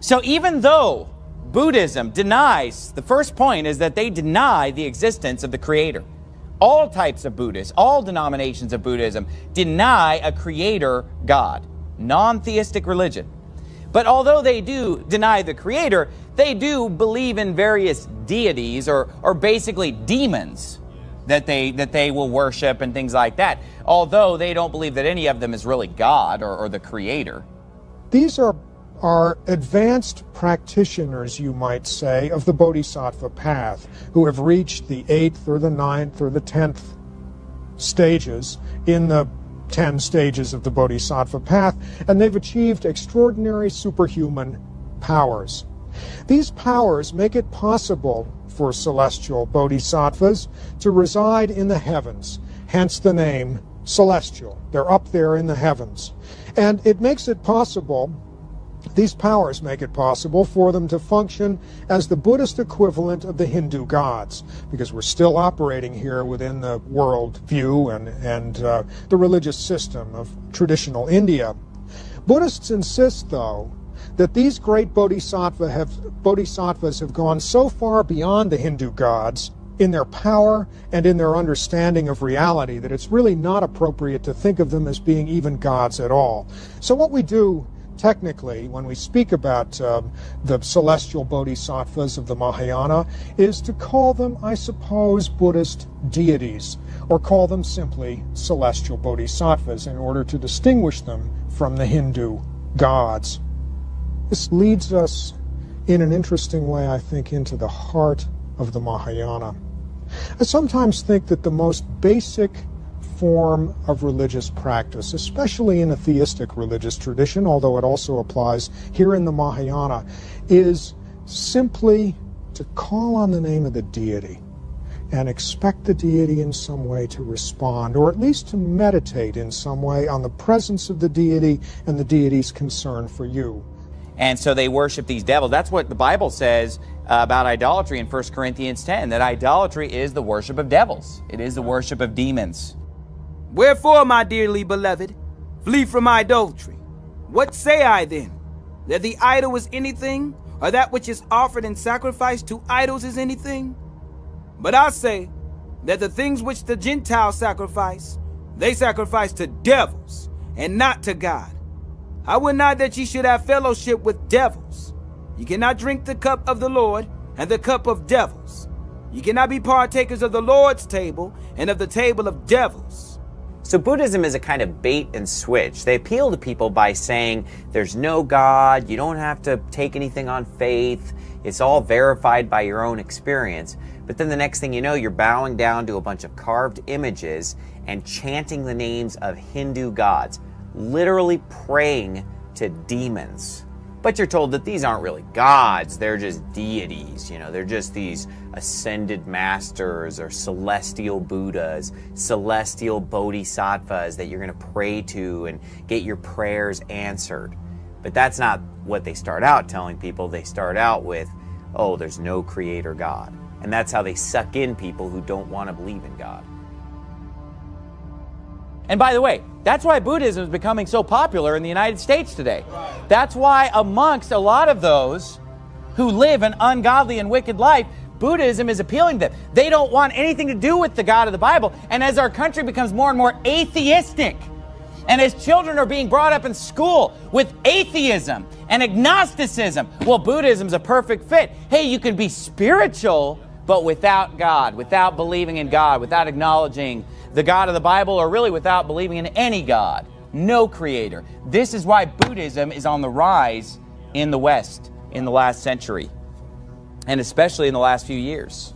So even though Buddhism denies, the first point is that they deny the existence of the Creator. All types of Buddhists, all denominations of Buddhism deny a Creator God, non-theistic religion. But although they do deny the Creator, they do believe in various deities or, or basically demons that they, that they will worship and things like that, although they don't believe that any of them is really God or, or the Creator. These are, are advanced practitioners, you might say, of the Bodhisattva path, who have reached the eighth or the ninth or the tenth stages in the 10 stages of the Bodhisattva path, and they've achieved extraordinary superhuman powers. These powers make it possible for celestial bodhisattvas to reside in the heavens, hence the name celestial. They're up there in the heavens. And it makes it possible, these powers make it possible for them to function as the Buddhist equivalent of the Hindu gods, because we're still operating here within the world view and, and uh, the religious system of traditional India. Buddhists insist, though, that these great bodhisattva have, bodhisattvas have gone so far beyond the Hindu gods in their power and in their understanding of reality that it's really not appropriate to think of them as being even gods at all. So what we do technically when we speak about um, the celestial bodhisattvas of the Mahayana is to call them, I suppose, Buddhist deities or call them simply celestial bodhisattvas in order to distinguish them from the Hindu gods. This leads us in an interesting way, I think, into the heart of the Mahayana. I sometimes think that the most basic form of religious practice, especially in a theistic religious tradition, although it also applies here in the Mahayana, is simply to call on the name of the deity and expect the deity in some way to respond, or at least to meditate in some way on the presence of the deity and the deity's concern for you. And so they worship these devils. That's what the Bible says about idolatry in 1 Corinthians 10, that idolatry is the worship of devils. It is the worship of demons. Wherefore, my dearly beloved, flee from idolatry. What say I then? That the idol is anything, or that which is offered in sacrifice to idols is anything? But I say that the things which the Gentiles sacrifice, they sacrifice to devils, and not to God. I would not that ye should have fellowship with devils. Ye cannot drink the cup of the Lord and the cup of devils. Ye cannot be partakers of the Lord's table and of the table of devils. So Buddhism is a kind of bait and switch. They appeal to people by saying there's no God, you don't have to take anything on faith, it's all verified by your own experience. But then the next thing you know, you're bowing down to a bunch of carved images and chanting the names of Hindu gods literally praying to demons. But you're told that these aren't really gods, they're just deities. You know, they're just these ascended masters or celestial Buddhas, celestial bodhisattvas that you're going to pray to and get your prayers answered. But that's not what they start out telling people. They start out with, oh, there's no creator God. And that's how they suck in people who don't want to believe in God. And by the way, that's why Buddhism is becoming so popular in the United States today. That's why amongst a lot of those who live an ungodly and wicked life, Buddhism is appealing to them. They don't want anything to do with the God of the Bible. And as our country becomes more and more atheistic, and as children are being brought up in school with atheism and agnosticism, well, Buddhism's a perfect fit. Hey, you can be spiritual, but without God, without believing in God, without acknowledging the God of the Bible, or really without believing in any God, no creator. This is why Buddhism is on the rise in the West in the last century, and especially in the last few years.